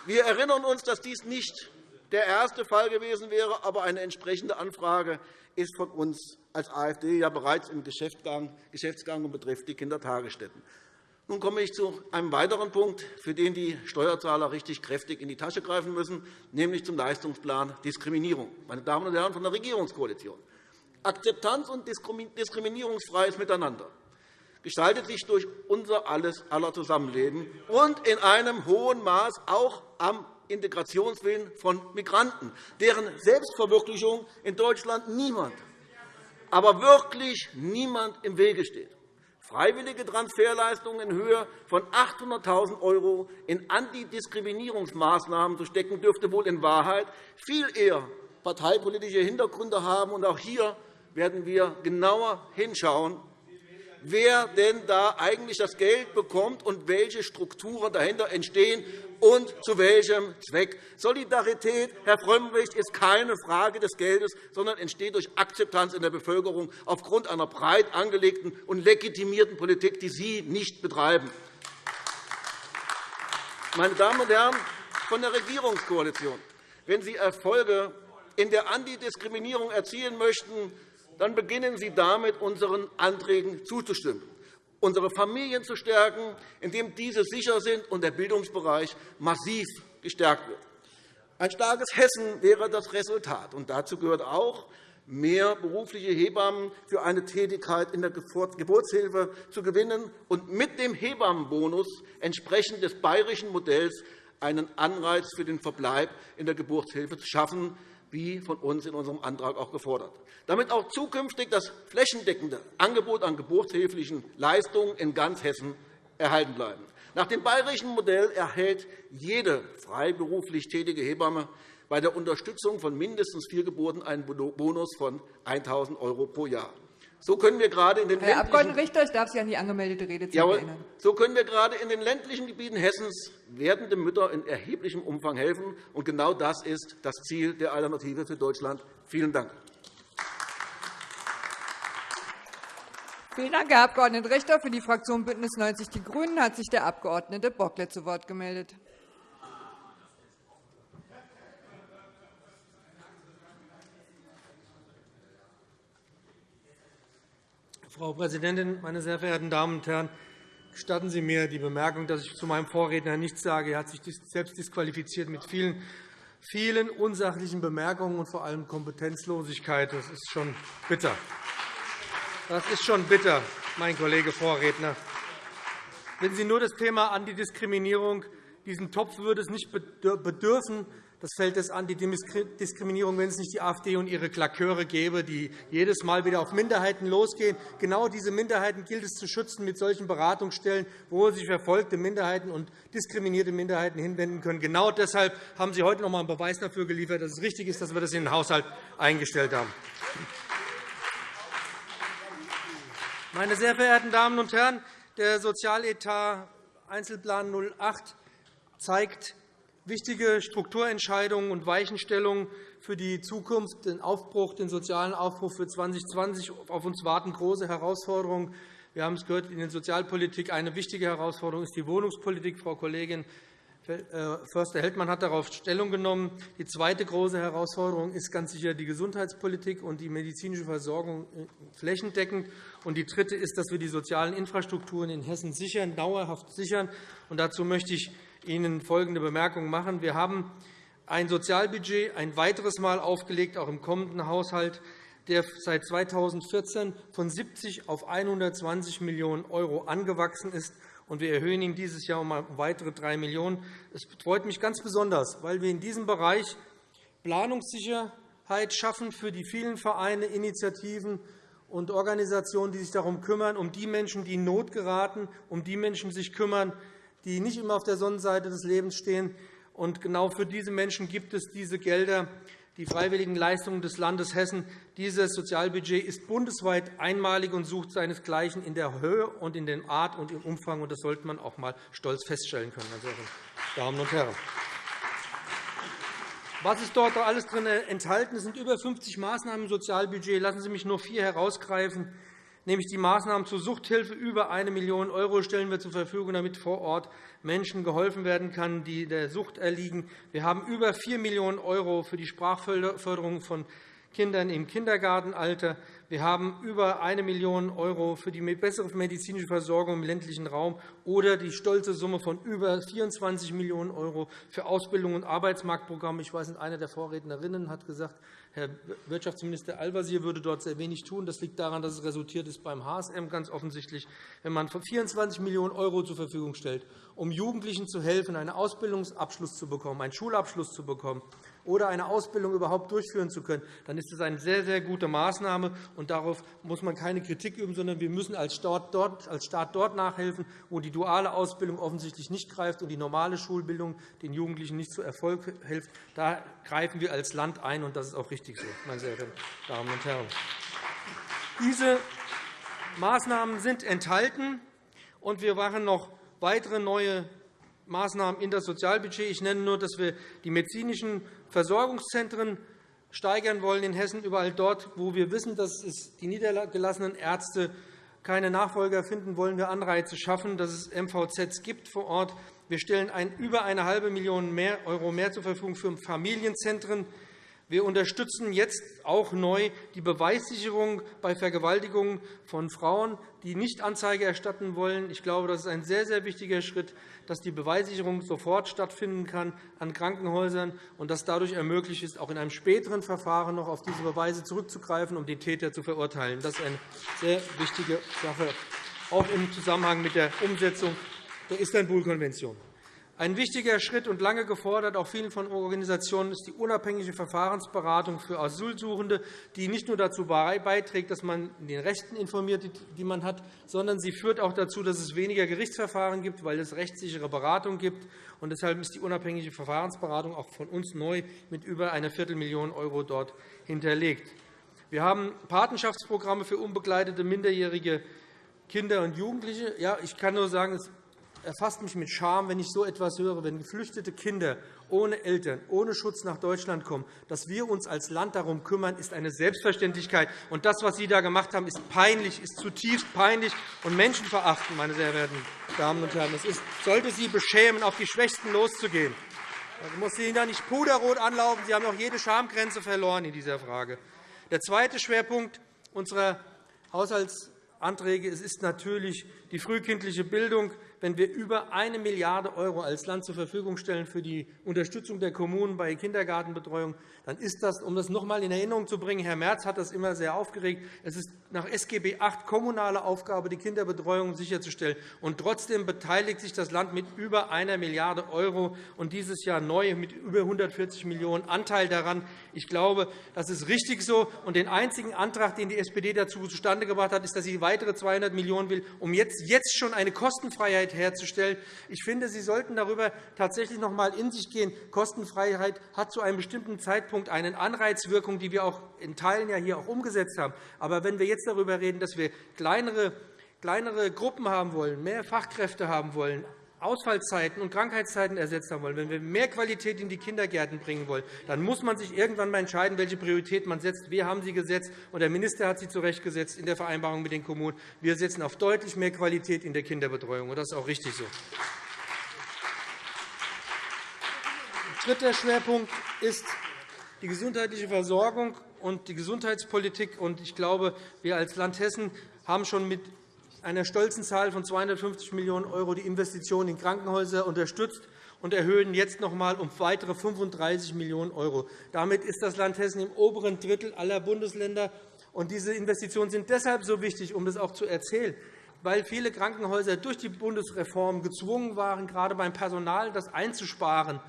wir erinnern uns, dass dies nicht der erste Fall gewesen wäre, aber eine entsprechende Anfrage ist von uns als AfD ja bereits im Geschäftsgang und betrifft die Kindertagesstätten. Nun komme ich zu einem weiteren Punkt, für den die Steuerzahler richtig kräftig in die Tasche greifen müssen, nämlich zum Leistungsplan Diskriminierung. Meine Damen und Herren von der Regierungskoalition, Akzeptanz und diskriminierungsfreies Miteinander gestaltet sich durch unser alles aller Zusammenleben und in einem hohen Maß auch am Integrationswillen von Migranten, deren Selbstverwirklichung in Deutschland niemand, aber wirklich niemand im Wege steht freiwillige Transferleistungen in Höhe von 800.000 € in Antidiskriminierungsmaßnahmen zu stecken, dürfte wohl in Wahrheit viel eher parteipolitische Hintergründe haben. Und auch hier werden wir genauer hinschauen, wer denn da eigentlich das Geld bekommt und welche Strukturen dahinter entstehen und zu welchem Zweck. Solidarität, Herr Frömmrich, ist keine Frage des Geldes, sondern entsteht durch Akzeptanz in der Bevölkerung aufgrund einer breit angelegten und legitimierten Politik, die Sie nicht betreiben. Meine Damen und Herren von der Regierungskoalition, wenn Sie Erfolge in der Antidiskriminierung erzielen möchten, dann beginnen Sie damit, unseren Anträgen zuzustimmen, unsere Familien zu stärken, indem diese sicher sind und der Bildungsbereich massiv gestärkt wird. Ein starkes Hessen wäre das Resultat. Und dazu gehört auch, mehr berufliche Hebammen für eine Tätigkeit in der Geburtshilfe zu gewinnen und mit dem Hebammenbonus entsprechend des bayerischen Modells einen Anreiz für den Verbleib in der Geburtshilfe zu schaffen, wie von uns in unserem Antrag auch gefordert. Damit auch zukünftig das flächendeckende Angebot an geburtshilflichen Leistungen in ganz Hessen erhalten bleiben. Nach dem bayerischen Modell erhält jede freiberuflich tätige Hebamme bei der Unterstützung von mindestens vier Geburten einen Bonus von 1.000 € pro Jahr. So können wir gerade in den Herr Abg. Richter, ich darf Sie an die angemeldete Redezeit Jawohl. erinnern. So können wir gerade in den ländlichen Gebieten Hessens werdenden Müttern in erheblichem Umfang helfen. Und genau das ist das Ziel der Alternative für Deutschland. Vielen Dank. Vielen Dank, Herr Abg. Richter. Für die Fraktion BÜNDNIS 90 die GRÜNEN hat sich der Abg. Bocklet zu Wort gemeldet. Frau Präsidentin, meine sehr verehrten Damen und Herren! Gestatten Sie mir die Bemerkung, dass ich zu meinem Vorredner nichts sage. Er hat sich selbst disqualifiziert mit vielen, vielen unsachlichen Bemerkungen und vor allem Kompetenzlosigkeit. Das ist schon bitter. Das ist schon bitter, mein Kollege Vorredner. Wenn Sie nur das Thema Antidiskriminierung, diesen Topf würde es nicht bedürfen, das Feld des Antidiskriminierung, wenn es nicht die AfD und ihre Klaköre gäbe, die jedes Mal wieder auf Minderheiten losgehen. Genau diese Minderheiten gilt es zu schützen mit solchen Beratungsstellen, wo sich verfolgte Minderheiten und diskriminierte Minderheiten hinwenden können. Genau deshalb haben Sie heute noch einmal einen Beweis dafür geliefert, dass es richtig ist, dass wir das in den Haushalt eingestellt haben. Meine sehr verehrten Damen und Herren, der Sozialetat Einzelplan 08 zeigt wichtige Strukturentscheidungen und Weichenstellungen für die Zukunft, den Aufbruch, den sozialen Aufbruch für 2020. Auf uns warten große Herausforderungen. Wir haben es gehört, in der Sozialpolitik eine wichtige Herausforderung ist die Wohnungspolitik. Frau Kollegin äh, Förster-Heldmann hat darauf Stellung genommen. Die zweite große Herausforderung ist ganz sicher die Gesundheitspolitik und die medizinische Versorgung äh, flächendeckend. Und die dritte ist, dass wir die sozialen Infrastrukturen in Hessen sichern, dauerhaft sichern. Und dazu möchte ich Ihnen folgende Bemerkung machen. Wir haben ein Sozialbudget ein weiteres Mal aufgelegt, auch im kommenden Haushalt, der seit 2014 von 70 auf 120 Millionen € angewachsen ist. Und wir erhöhen ihn dieses Jahr um weitere 3 Millionen €. Es freut mich ganz besonders, weil wir in diesem Bereich Planungssicherheit schaffen für die vielen Vereine, Initiativen und Organisationen, die sich darum kümmern, um die Menschen, die in Not geraten, um die Menschen, die sich kümmern, die nicht immer auf der Sonnenseite des Lebens stehen. Und genau für diese Menschen gibt es diese Gelder, die freiwilligen Leistungen des Landes Hessen. Dieses Sozialbudget ist bundesweit einmalig und sucht seinesgleichen in der Höhe und in der Art und im Umfang. Das sollte man auch einmal stolz feststellen können, meine Damen und Herren. Was ist dort alles drin enthalten? Es sind über 50 Maßnahmen im Sozialbudget. Lassen Sie mich nur vier herausgreifen nämlich die Maßnahmen zur Suchthilfe. Über 1 Million € stellen wir zur Verfügung, damit vor Ort Menschen geholfen werden kann, die der Sucht erliegen. Wir haben über 4 Millionen € für die Sprachförderung von Kindern im Kindergartenalter. Wir haben über 1 Million € für die bessere medizinische Versorgung im ländlichen Raum oder die stolze Summe von über 24 Millionen € für Ausbildung und Arbeitsmarktprogramme. Ich weiß, eine der Vorrednerinnen hat gesagt, Herr Wirtschaftsminister Al-Wazir würde dort sehr wenig tun. Das liegt daran, dass es resultiert ist beim HSM ganz offensichtlich, wenn man 24 Millionen € zur Verfügung stellt, um Jugendlichen zu helfen, einen Ausbildungsabschluss zu bekommen, einen Schulabschluss zu bekommen, oder eine Ausbildung überhaupt durchführen zu können, dann ist das eine sehr, sehr gute Maßnahme. Und darauf muss man keine Kritik üben, sondern wir müssen als Staat dort, nachhelfen, wo die duale Ausbildung offensichtlich nicht greift und die normale Schulbildung den Jugendlichen nicht zu Erfolg hilft. Da greifen wir als Land ein, und das ist auch richtig so, meine sehr verehrten Damen und Herren. Diese Maßnahmen sind enthalten, und wir machen noch weitere neue Maßnahmen in das Sozialbudget. Ich nenne nur, dass wir die medizinischen Versorgungszentren steigern wollen in Hessen, überall dort, wo wir wissen, dass die niedergelassenen Ärzte keine Nachfolger finden, wollen wir Anreize schaffen, dass es MVZs gibt vor Ort. Wir stellen über eine halbe Million € mehr zur Verfügung für Familienzentren. Wir unterstützen jetzt auch neu die Beweissicherung bei Vergewaltigungen von Frauen, die nicht Anzeige erstatten wollen. Ich glaube, das ist ein sehr, sehr wichtiger Schritt, dass die Beweissicherung sofort stattfinden kann an Krankenhäusern und dass dadurch ermöglicht ist, auch in einem späteren Verfahren noch auf diese Beweise zurückzugreifen, um die Täter zu verurteilen. Das ist eine sehr wichtige Sache, auch im Zusammenhang mit der Umsetzung der Istanbul-Konvention. Ein wichtiger Schritt und lange gefordert, auch vielen von Organisationen, ist die unabhängige Verfahrensberatung für Asylsuchende, die nicht nur dazu beiträgt, dass man den Rechten informiert, die man hat, sondern sie führt auch dazu, dass es weniger Gerichtsverfahren gibt, weil es rechtssichere Beratung gibt. Und deshalb ist die unabhängige Verfahrensberatung auch von uns neu mit über einer Viertelmillion € dort hinterlegt. Wir haben Patenschaftsprogramme für unbegleitete minderjährige Kinder und Jugendliche. Ja, ich kann nur sagen, erfasst mich mit Scham, wenn ich so etwas höre, wenn geflüchtete Kinder ohne Eltern, ohne Schutz nach Deutschland kommen. Dass wir uns als Land darum kümmern, ist eine Selbstverständlichkeit. Und das, was Sie da gemacht haben, ist peinlich, ist zutiefst peinlich und menschenverachtend, meine sehr verehrten Damen und Herren. Es sollte Sie beschämen, auf die Schwächsten loszugehen. Ich muss Ihnen da nicht puderrot anlaufen. Sie haben auch jede Schamgrenze verloren in dieser Frage. Der zweite Schwerpunkt unserer Haushaltsanträge ist natürlich die frühkindliche Bildung wenn wir über 1 Milliarde € als Land zur Verfügung stellen für die Unterstützung der Kommunen bei Kindergartenbetreuung, dann ist das, um das noch einmal in Erinnerung zu bringen, Herr Merz hat das immer sehr aufgeregt, es ist nach SGB VIII kommunale Aufgabe, die Kinderbetreuung sicherzustellen. Und trotzdem beteiligt sich das Land mit über 1 Milliarde € und dieses Jahr neu mit über 140 Millionen € Anteil daran. Ich glaube, das ist richtig so. Und den einzigen Antrag, den die SPD dazu zustande gebracht hat, ist, dass sie weitere 200 Millionen € will, um jetzt, jetzt schon eine Kostenfreiheit herzustellen. Ich finde, Sie sollten darüber tatsächlich noch einmal in sich gehen. Kostenfreiheit hat zu einem bestimmten Zeitpunkt eine Anreizwirkung, die wir auch in Teilen ja hier auch umgesetzt haben. Aber wenn wir jetzt darüber reden, dass wir kleinere kleinere Gruppen haben wollen, mehr Fachkräfte haben wollen, Ausfallzeiten und Krankheitszeiten ersetzt haben wollen, wenn wir mehr Qualität in die Kindergärten bringen wollen, dann muss man sich irgendwann einmal entscheiden, welche Priorität man setzt. Wir haben sie gesetzt, und der Minister hat sie zurechtgesetzt in der Vereinbarung mit den Kommunen. Wir setzen auf deutlich mehr Qualität in der Kinderbetreuung, und das ist auch richtig so. Dritter Schwerpunkt ist die gesundheitliche Versorgung und die Gesundheitspolitik. Ich glaube, wir als Land Hessen haben schon mit einer stolzen Zahl von 250 Millionen € die Investitionen in Krankenhäuser unterstützt und erhöhen jetzt noch einmal um weitere 35 Millionen €. Damit ist das Land Hessen im oberen Drittel aller Bundesländer. Und diese Investitionen sind deshalb so wichtig, um das auch zu erzählen, weil viele Krankenhäuser durch die Bundesreform gezwungen waren, gerade beim Personal das einzusparen.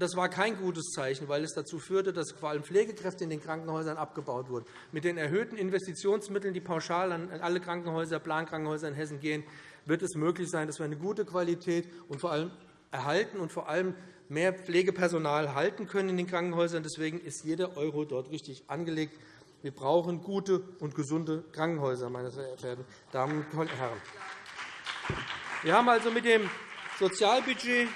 Das war kein gutes Zeichen, weil es dazu führte, dass vor allem Pflegekräfte in den Krankenhäusern abgebaut wurden. Mit den erhöhten Investitionsmitteln, die pauschal an alle Krankenhäuser, Plankrankenhäuser in Hessen gehen, wird es möglich sein, dass wir eine gute Qualität und vor allem erhalten und vor allem mehr Pflegepersonal halten können in den Krankenhäusern. Deswegen ist jeder Euro dort richtig angelegt. Wir brauchen gute und gesunde Krankenhäuser, meine sehr verehrten Damen und Herren. Wir haben also mit dem Sozialbudget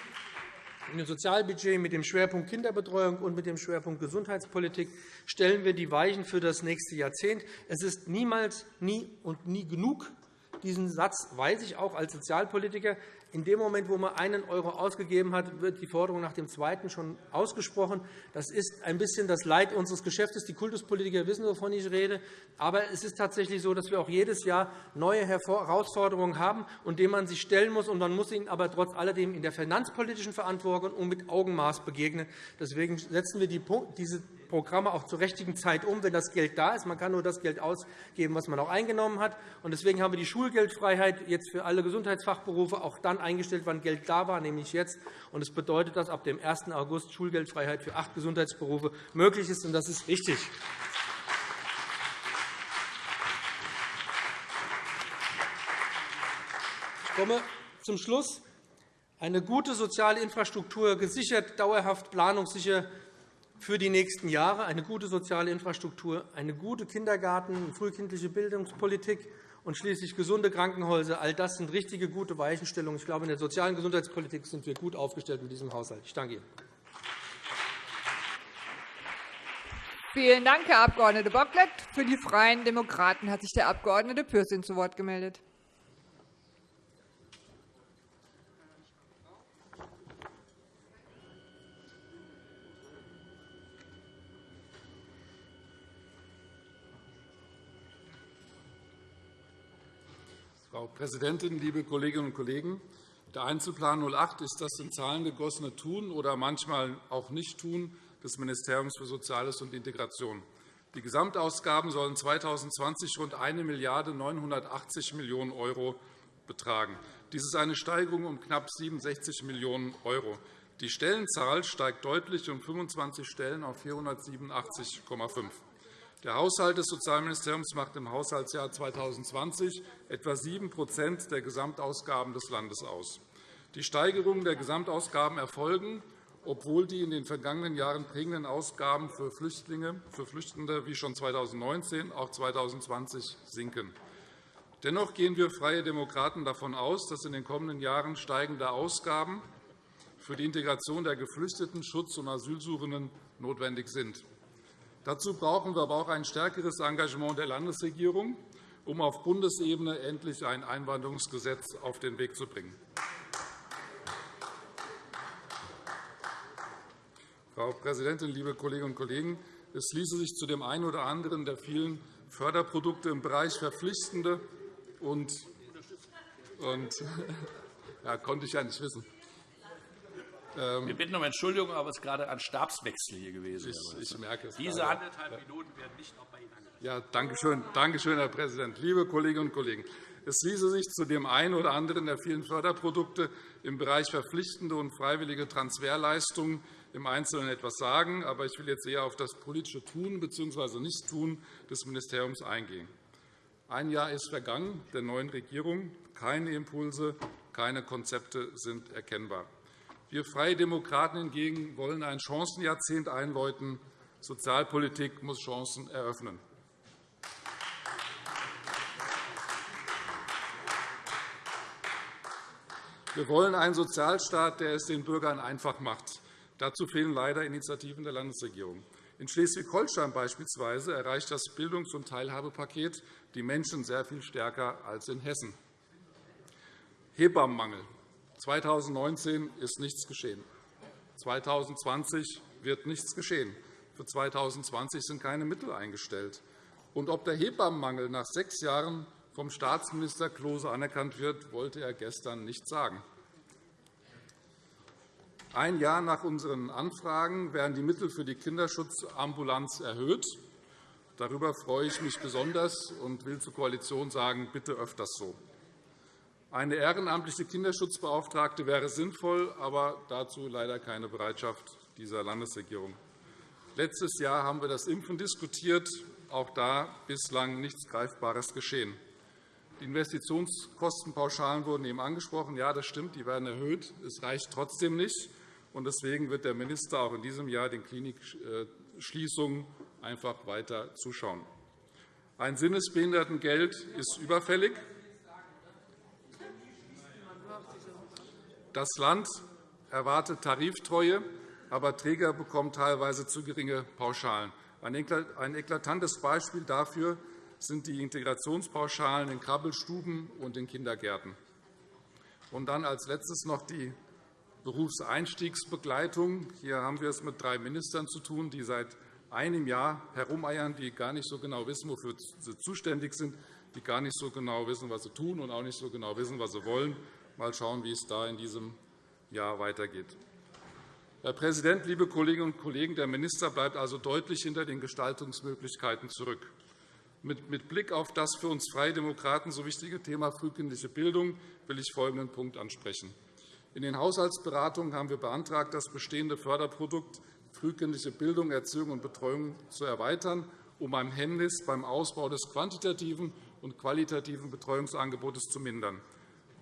im Sozialbudget mit dem Schwerpunkt Kinderbetreuung und mit dem Schwerpunkt Gesundheitspolitik stellen wir die Weichen für das nächste Jahrzehnt. Es ist niemals, nie und nie genug. Diesen Satz weiß ich auch als Sozialpolitiker. In dem Moment, wo man einen Euro ausgegeben hat, wird die Forderung nach dem zweiten schon ausgesprochen. Das ist ein bisschen das Leid unseres Geschäftes. Die Kultuspolitiker wissen, wovon ich rede. Aber es ist tatsächlich so, dass wir auch jedes Jahr neue Herausforderungen haben, und denen man sich stellen muss. Und man muss ihnen aber trotz alledem in der finanzpolitischen Verantwortung und mit Augenmaß begegnen. Deswegen setzen wir diese Programme auch zur richtigen Zeit um, wenn das Geld da ist. Man kann nur das Geld ausgeben, was man auch eingenommen hat. Deswegen haben wir die Schulgeldfreiheit jetzt für alle Gesundheitsfachberufe auch dann eingestellt, wann Geld da war, nämlich jetzt. Das bedeutet, dass ab dem 1. August Schulgeldfreiheit für acht Gesundheitsberufe möglich ist. Das ist richtig. Ich komme zum Schluss. Eine gute soziale Infrastruktur, gesichert, dauerhaft, planungssicher für die nächsten Jahre, eine gute soziale Infrastruktur, eine gute Kindergarten- und frühkindliche Bildungspolitik und schließlich gesunde Krankenhäuser. All das sind richtige, gute Weichenstellungen. Ich glaube, in der sozialen Gesundheitspolitik sind wir gut aufgestellt mit diesem Haushalt. Ich danke Ihnen. Vielen Dank, Herr Abg. Bocklet. Für die Freien Demokraten hat sich der Abg. Pürsün zu Wort gemeldet. Frau Präsidentin, liebe Kolleginnen und Kollegen! Der Einzelplan 08 ist das in Zahlen gegossene Tun oder manchmal auch Nicht-Tun des Ministeriums für Soziales und Integration. Die Gesamtausgaben sollen 2020 rund 1 Milliarde 980 Millionen € betragen. Dies ist eine Steigerung um knapp 67 Millionen €. Die Stellenzahl steigt deutlich um 25 Stellen auf 487,5. Der Haushalt des Sozialministeriums macht im Haushaltsjahr 2020 etwa 7% der Gesamtausgaben des Landes aus. Die Steigerungen der Gesamtausgaben erfolgen, obwohl die in den vergangenen Jahren prägenden Ausgaben für Flüchtlinge, für Flüchtende wie schon 2019 auch 2020 sinken. Dennoch gehen wir Freie Demokraten davon aus, dass in den kommenden Jahren steigende Ausgaben für die Integration der Geflüchteten, Schutz- und Asylsuchenden notwendig sind. Dazu brauchen wir aber auch ein stärkeres Engagement der Landesregierung, um auf Bundesebene endlich ein Einwanderungsgesetz auf den Weg zu bringen. Frau Präsidentin, liebe Kolleginnen und Kollegen! Es ließe sich zu dem einen oder anderen der vielen Förderprodukte im Bereich Verpflichtende und, und ja, konnte ich ja nicht wissen. Ähm, Wir bitten um Entschuldigung, aber es ist gerade ein Stabswechsel hier gewesen. Ich, ich merke es. Diese anderthalb Minuten werden nicht noch bei Ihnen angenommen. Ja, danke schön, danke schön, Herr Präsident. Liebe Kolleginnen und Kollegen, es ließe sich zu dem einen oder anderen der vielen Förderprodukte im Bereich verpflichtende und freiwillige Transferleistungen im Einzelnen etwas sagen. Aber ich will jetzt eher auf das politische Tun bzw. Nichttun des Ministeriums eingehen. Ein Jahr ist vergangen der neuen Regierung. Keine Impulse, keine Konzepte sind erkennbar. Wir Freie Demokraten hingegen wollen ein Chancenjahrzehnt einläuten. Sozialpolitik muss Chancen eröffnen. Wir wollen einen Sozialstaat, der es den Bürgern einfach macht. Dazu fehlen leider Initiativen der Landesregierung. In Schleswig-Holstein beispielsweise erreicht das Bildungs- und Teilhabepaket die Menschen sehr viel stärker als in Hessen. Hebammenmangel. 2019 ist nichts geschehen. 2020 wird nichts geschehen. Für 2020 sind keine Mittel eingestellt. Und ob der Hebammenmangel nach sechs Jahren vom Staatsminister Klose anerkannt wird, wollte er gestern nicht sagen. Ein Jahr nach unseren Anfragen werden die Mittel für die Kinderschutzambulanz erhöht. Darüber freue ich mich besonders und will zur Koalition sagen, bitte öfters so. Eine ehrenamtliche Kinderschutzbeauftragte wäre sinnvoll, aber dazu leider keine Bereitschaft dieser Landesregierung. Letztes Jahr haben wir das Impfen diskutiert. Auch da bislang nichts Greifbares geschehen. Die Investitionskostenpauschalen wurden eben angesprochen. Ja, das stimmt, die werden erhöht. Es reicht trotzdem nicht. Deswegen wird der Minister auch in diesem Jahr den Klinikschließungen einfach weiter zuschauen. Ein Sinnesbehindertengeld ist überfällig. Das Land erwartet Tariftreue, aber Träger bekommen teilweise zu geringe Pauschalen. Ein eklatantes Beispiel dafür sind die Integrationspauschalen in Krabbelstuben und in Kindergärten. Und dann als Letztes noch die Berufseinstiegsbegleitung. Hier haben wir es mit drei Ministern zu tun, die seit einem Jahr herumeiern, die gar nicht so genau wissen, wofür sie zuständig sind, die gar nicht so genau wissen, was sie tun, und auch nicht so genau wissen, was sie wollen. Mal schauen, wie es da in diesem Jahr weitergeht. Herr Präsident, liebe Kolleginnen und Kollegen! Der Minister bleibt also deutlich hinter den Gestaltungsmöglichkeiten zurück. Mit Blick auf das für uns Freie Demokraten so wichtige Thema frühkindliche Bildung will ich folgenden Punkt ansprechen. In den Haushaltsberatungen haben wir beantragt, das bestehende Förderprodukt frühkindliche Bildung, Erziehung und Betreuung zu erweitern, um ein Hemmnis beim Ausbau des quantitativen und qualitativen Betreuungsangebotes zu mindern.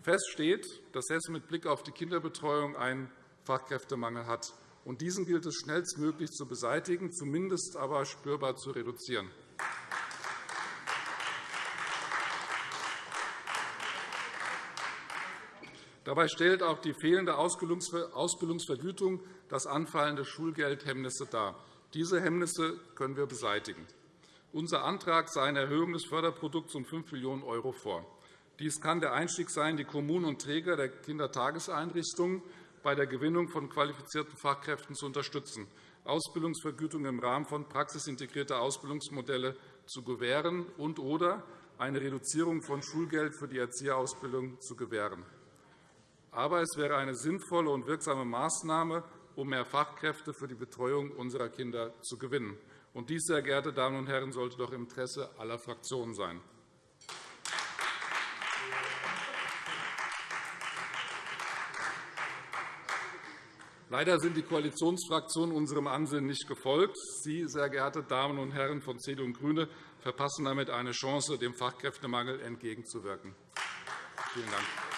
Fest steht, dass Hessen mit Blick auf die Kinderbetreuung einen Fachkräftemangel hat. diesen gilt es schnellstmöglich zu beseitigen, zumindest aber spürbar zu reduzieren. Dabei stellt auch die fehlende Ausbildungsvergütung das anfallende Schulgeld Hemmnisse dar. Diese Hemmnisse können wir beseitigen. Unser Antrag sah eine Erhöhung des Förderprodukts um 5 Millionen € vor. Dies kann der Einstieg sein, die Kommunen und Träger der Kindertageseinrichtungen bei der Gewinnung von qualifizierten Fachkräften zu unterstützen, Ausbildungsvergütung im Rahmen von praxisintegrierter Ausbildungsmodelle zu gewähren und oder eine Reduzierung von Schulgeld für die Erzieherausbildung zu gewähren. Aber es wäre eine sinnvolle und wirksame Maßnahme, um mehr Fachkräfte für die Betreuung unserer Kinder zu gewinnen. Und dies, sehr geehrte Damen und Herren, sollte doch im Interesse aller Fraktionen sein. Leider sind die Koalitionsfraktionen unserem Ansinnen nicht gefolgt. Sie, sehr geehrte Damen und Herren von CDU und GRÜNE, verpassen damit eine Chance, dem Fachkräftemangel entgegenzuwirken. Vielen Dank.